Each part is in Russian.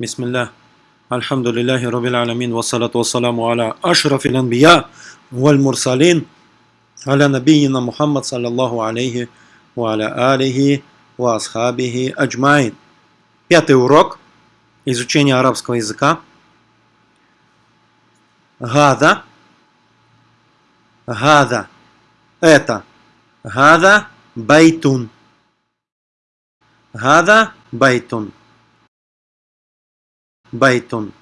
بسم الله الحمد لله رب العالمين والصلاة والسلام على أشرف الأنبياء والمرسلين على نبينا محمد صلى الله عليه وعلى آله وأصحابه أجمعين Пятый урок изучения арабского языка. Гада. Гада. Это. Гада байтун. Гада байтун. Байтун.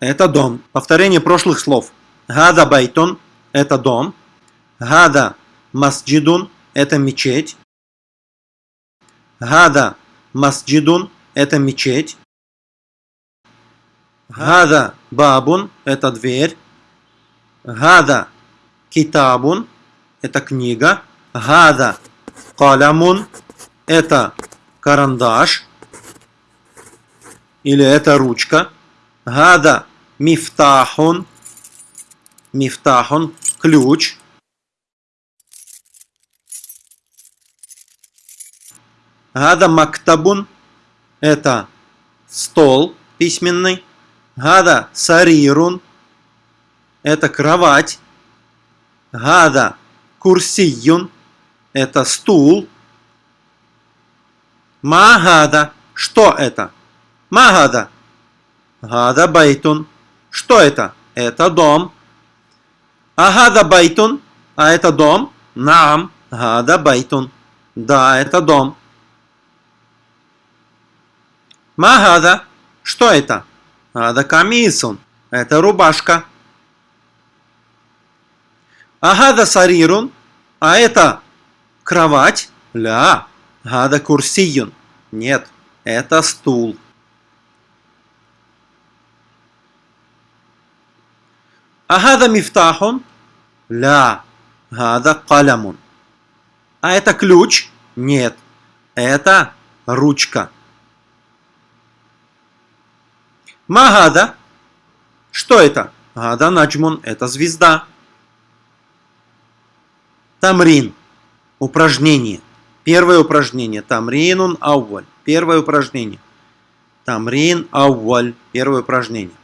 Это дом. Повторение прошлых слов. هذا بيتٌ – это дом. هذا مسجدٌ – это мечеть. هذا مسجدٌ – это мечеть. هذا بابٌ – это дверь. هذا китабун – это книга. Гада калямун – это карандаш или это ручка. Гада мифтахун. Мифтахун – ключ. Гада мактабун – это стол письменный. هذا سريرٌ – это кровать. هذا كرسيٌّ – это стул. ما هذا – что это? ما هذا. هذا بيتٌ. Что это? Это дом. أهذا بيتٌ? А это дом? نعم. هذا بيتٌ. Да, это дом. Магада. Что это? Гада камисун. Это рубашка. Агада сарирун. А это кровать? Ля. Гада курсиюн. Нет, это стул. Агада мифтахун? Ля. Гада калямун. А это ключ? Нет. Это ручка. Магада. Что это? Гада наджмун. Это звезда. Тамрин. Упражнение. Первое упражнение. Тамринун ауаль. Первое упражнение. Тамрин ауаль. Первое упражнение.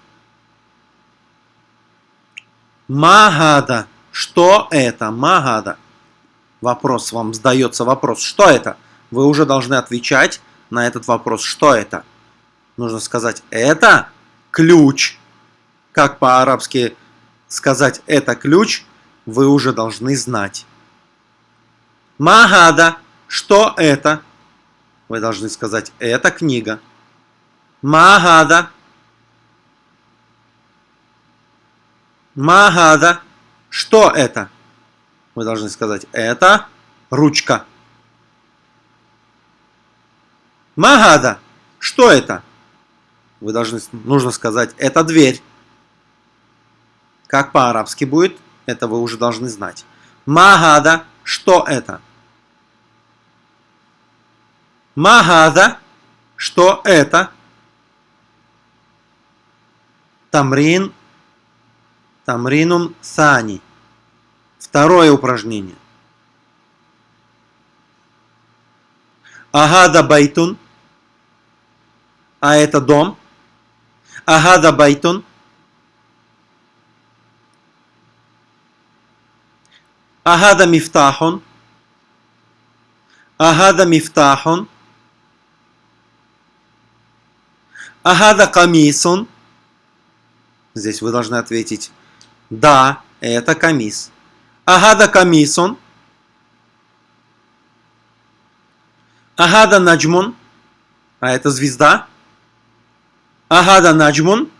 Магада. Что это? Магада. Вопрос вам сдается вопрос. Что это? Вы уже должны отвечать на этот вопрос. Что это? Нужно сказать это ключ. Как по-арабски сказать это ключ, вы уже должны знать. Магада. Что это? Вы должны сказать это книга. Магада. Магада. Что это? Вы должны сказать, это ручка. Магада. Что это? Вы должны, нужно сказать, это дверь. Как по-арабски будет, это вы уже должны знать. Магада. Что это? Магада. Что это? تمرين تمرينٌ ثاني. Второе упражнение. أهذا بيتٌ. А это дом. أهذا بيتٌ. أهذا مفتاحٌ. أهذا مفتاحٌ. Агада камисун. Здесь вы должны ответить да, это камис. Агада камисон. Агада наджмун. А это звезда. Агада наджмун.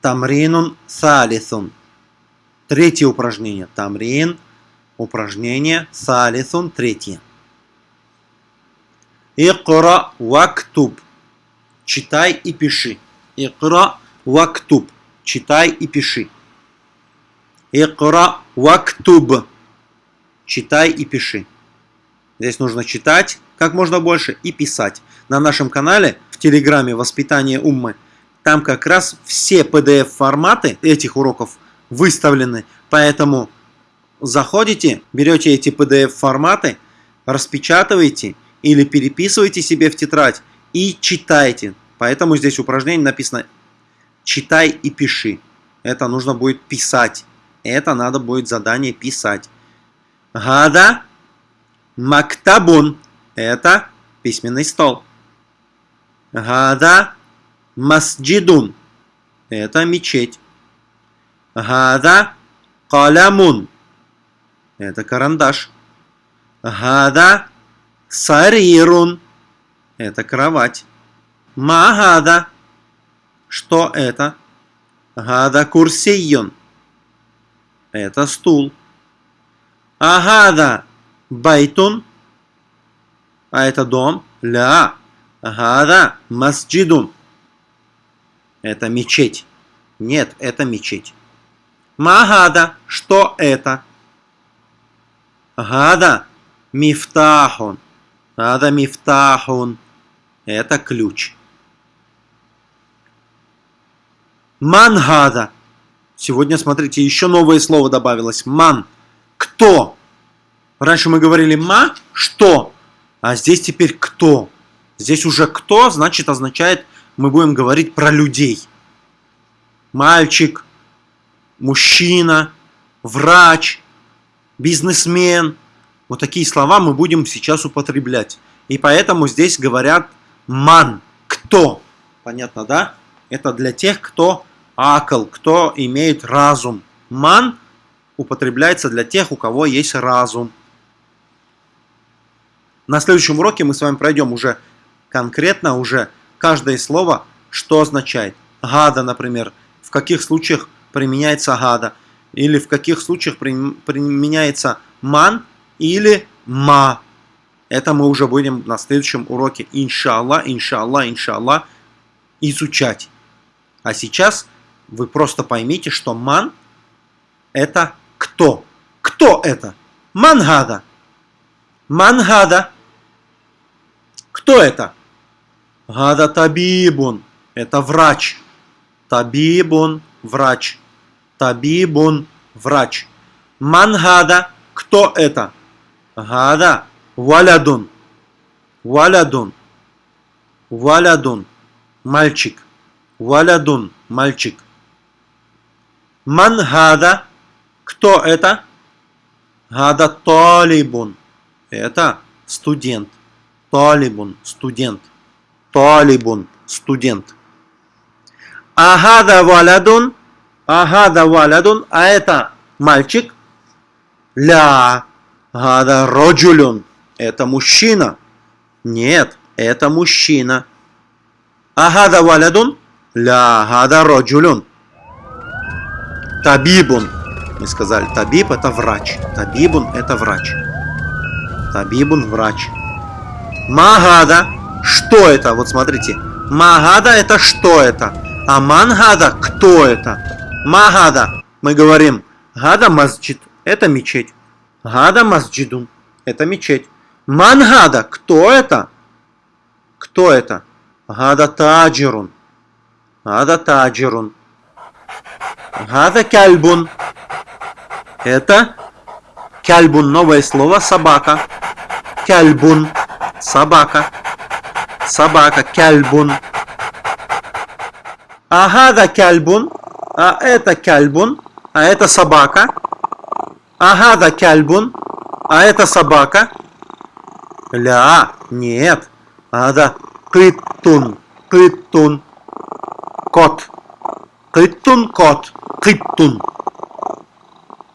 Тамринун салисун. Третье упражнение. Тамрин. Упражнение. Салисун. Третье. Икра вактуб. Читай и пиши. Икра вактуб. Читай и пиши. Икра вактуб. Читай и пиши. Здесь нужно читать как можно больше и писать. На нашем канале в Телеграме «Воспитание Уммы» там как раз все PDF-форматы этих уроков выставлены. Поэтому заходите, берете эти PDF-форматы, распечатывайте или переписывайте себе в тетрадь и читайте. Поэтому здесь упражнение написано «читай и пиши». Это нужно будет писать. Это надо будет задание писать. Гада мактабун. Это письменный стол. Гада масджидун. Это мечеть. Гада калямун. Это карандаш. Гада сарирун. Это кровать. Магада. Что это? Гада курсийон. Это стул. Агада байтун. А это дом. Ля. Агада масджидун. Это мечеть. Нет, это мечеть. Магада. Что это? Гада мифтахун. Гада мифтахун. Это ключ. Мангада. Сегодня, смотрите, еще новое слово добавилось. Ман. Кто? Раньше мы говорили ма, что, а здесь теперь кто. Здесь уже кто, значит, означает, мы будем говорить про людей. Мальчик, мужчина, врач, бизнесмен. Вот такие слова мы будем сейчас употреблять. И поэтому здесь говорят ман, кто. Понятно, да? Это для тех, кто акл, кто имеет разум. Ман употребляется для тех, у кого есть разум. На следующем уроке мы с вами пройдем уже конкретно уже каждое слово, что означает. Гада, например, в каких случаях применяется гада, или в каких случаях применяется ман или ма. Это мы уже будем на следующем уроке, иншаллах, иншаллах, иншаллах, изучать. А сейчас вы просто поймите, что ман это кто? Кто это? Мангада. Мангада. Кто это? Гада табибун. Это врач. Табибун – врач. Табибун – врач. Мангада. Кто это? Гада валядун. Валядун. Валядун. Мальчик. Валядун. Мальчик. Ман гада? Кто это? Гада талибун. Это студент. Талибун. Студент. Талибун. Студент. Агада валядун. Агада валядун. А это мальчик. Ля. Гада роджулюн. Это мужчина. Нет, это мужчина. Агада валядун. Ля. Гада роджулюн. Табибун. Мы сказали, табиб это врач. Табибун это врач. Табибун врач. Магада. Что это? Вот смотрите. Магада это что это? А мангада кто это? Магада. Мы говорим, гада масджид. Это мечеть. Гада масджидун. Это мечеть. Мангада. Кто это? Кто это? Гада таджирун. Гада таджирун. Гада кальбун. Это кальбун, новое слово, собака. Кальбун, собака. Собака, кальбун. А гада кальбун, а это кальбун, а это собака. А гада кальбун, а это собака. Ля, нет. Ада кыттун, кыттун, кот. Кыттун кот. Кыттун.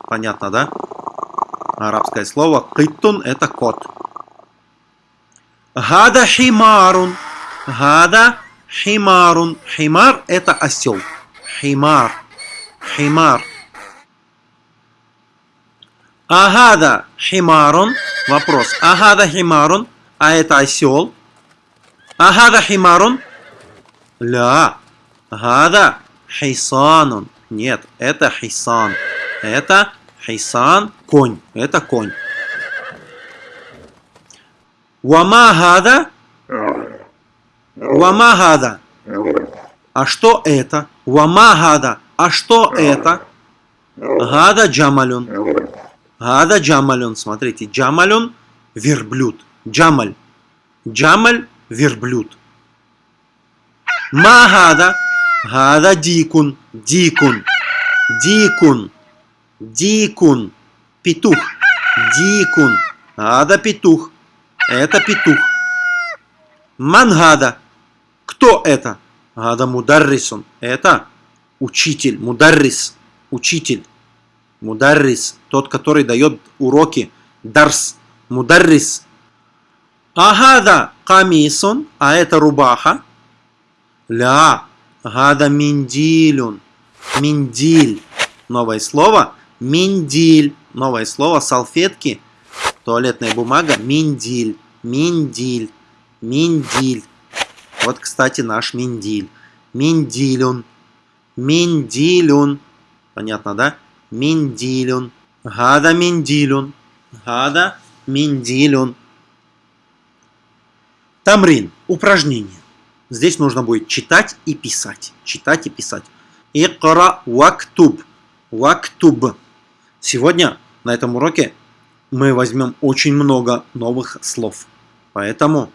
Понятно, да? Арабское слово кыттун это кот. Гада химарун. Гада химарун. Химар это осел. Химар. Химар. Агада химарун. Вопрос. Агада химарун. А это осел. Агада химарун. Ля. Гада Хейсанун. Нет, это хисан. Это хисан конь. Это конь. Вамагада. Вамагада. А что это? Вамагада. А что это? Гада джамалюн. Гада джамалюн. Смотрите, джамалюн верблюд. Джамаль. Джамаль – верблюд. Магада. Гада дикун. Дикун. Дикун. Дикун. Петух. Дикун. Ада петух. Это петух. Мангада. Кто это? Гада мударрисун. Это учитель. Мударрис. Учитель. Мударрис. Тот, который дает уроки. Дарс. Мударрис. Агада камисун. А это рубаха. Ля. Гада миндилюн. Миндиль. Новое слово. Миндиль. Новое слово. Салфетки. Туалетная бумага. Миндиль. Миндиль. Миндиль. Вот, кстати, наш миндиль. Миндилюн. Миндилюн. Понятно, да? Миндилюн. Гада миндилюн. Гада миндилюн. Тамрин. Упражнение. Здесь нужно будет читать и писать. Читать и писать. Икра вактуб. Вактуб. Сегодня на этом уроке мы возьмем очень много новых слов. Поэтому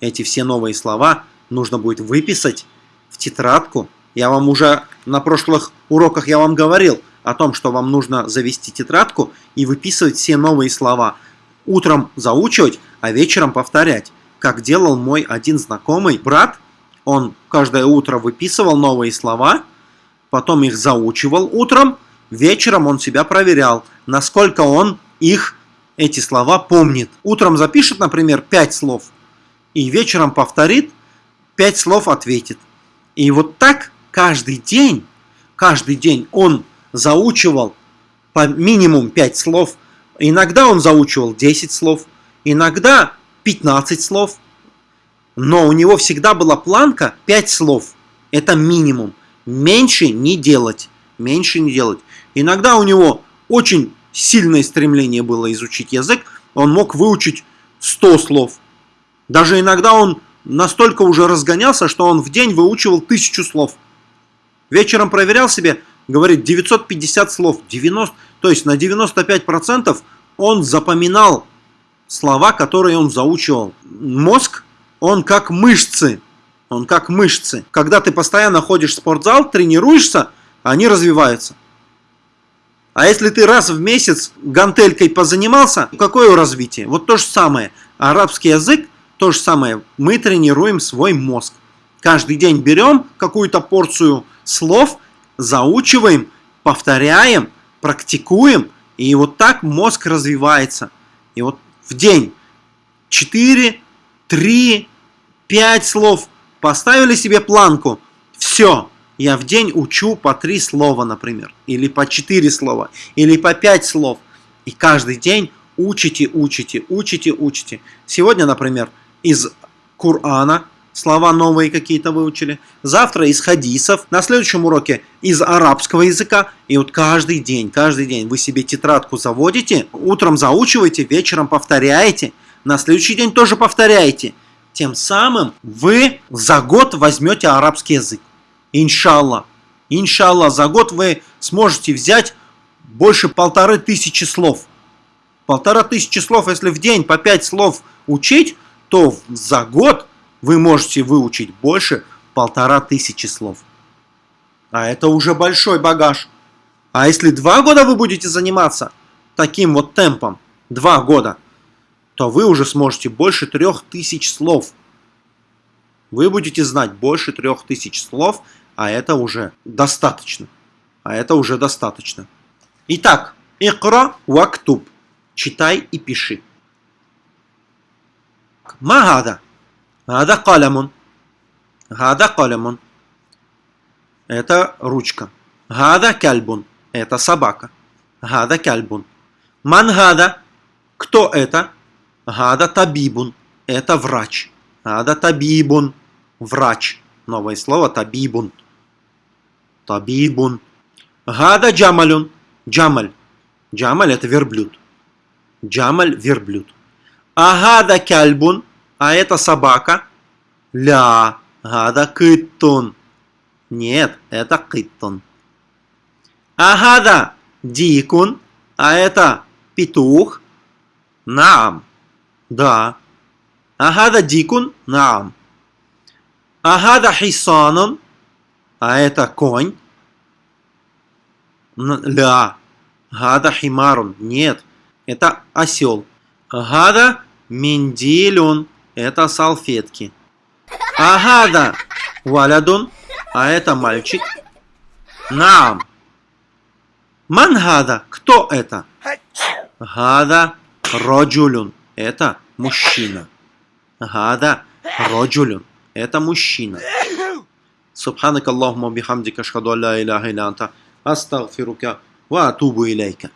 эти все новые слова нужно будет выписать в тетрадку. Я вам уже на прошлых уроках я вам говорил о том, что вам нужно завести тетрадку и выписывать все новые слова. Утром заучивать, а вечером повторять. Как делал мой один знакомый брат, он каждое утро выписывал новые слова, потом их заучивал утром, вечером он себя проверял, насколько он их, эти слова, помнит. Утром запишет, например, 5 слов, и вечером повторит, 5 слов ответит. И вот так каждый день, каждый день он заучивал по минимум 5 слов. Иногда он заучивал 10 слов, иногда 15 слов. Но у него всегда была планка 5 слов. Это минимум. Меньше не делать. Меньше не делать. Иногда у него очень сильное стремление было изучить язык. Он мог выучить 100 слов. Даже иногда он настолько уже разгонялся, что он в день выучивал тысячу слов. Вечером проверял себе, говорит, 950 слов, 90, то есть на 95% он запоминал слова, которые он заучивал. Мозг, он как мышцы, он как мышцы. Когда ты постоянно ходишь в спортзал, тренируешься, они развиваются. А если ты раз в месяц гантелькой позанимался, какое развитие? Вот то же самое. Арабский язык то же самое, мы тренируем свой мозг. Каждый день берем какую-то порцию слов, заучиваем, повторяем, практикуем, и вот так мозг развивается. И вот в день 4, 3, 5 слов поставили себе планку. Все, я в день учу по 3 слова, например, или по 4 слова, или по 5 слов. И каждый день учите, учите, учите, учите. Сегодня, например, из Корана, слова новые какие-то выучили. Завтра из хадисов. На следующем уроке из арабского языка. И вот каждый день, каждый день вы себе тетрадку заводите, утром заучиваете, вечером повторяете. На следующий день тоже повторяете. Тем самым вы за год возьмете арабский язык. Иншаллах. Иншаллах, за год вы сможете взять больше полторы тысячи слов. Полтора тысячи слов, если в день по пять слов учить, то за год вы можете выучить больше полтора тысячи слов. А это уже большой багаж. А если два года вы будете заниматься таким вот темпом, два года, то вы уже сможете больше трех тысяч слов. Вы будете знать больше трех тысяч слов, а это уже достаточно. А это уже достаточно. Итак, икра вактуб. Читай и пиши. Магада. Гада калямун. Гада калямун. Это ручка. Гада кальбун. Это собака. Гада кальбун. Мангада. Кто это? Гада табибун – это врач. Гада табибун – врач. Новое слово табибун. Табибун. Гада джамалюн – джамаль. Джамаль – это верблюд. Джамаль – верблюд. Агада кальбун – а это собака. Ля. Гада кыттун. Нет, это кыттун. Агада дикун – а это петух. Нам. Да. Агада дикун? Наам. Агада хисанун? А это конь? Ля. Гада химарун. Нет. Это осел. Гада миндилюн. Это салфетки. Агада валядун. А это мальчик. Наам. Мангада. Кто это? Гада роджулюн это мужчина. Гада роджулюн. Это мужчина. Субханак Аллахума бихамдика шхаду ля иляха иля астагфирука ва атубу илейка.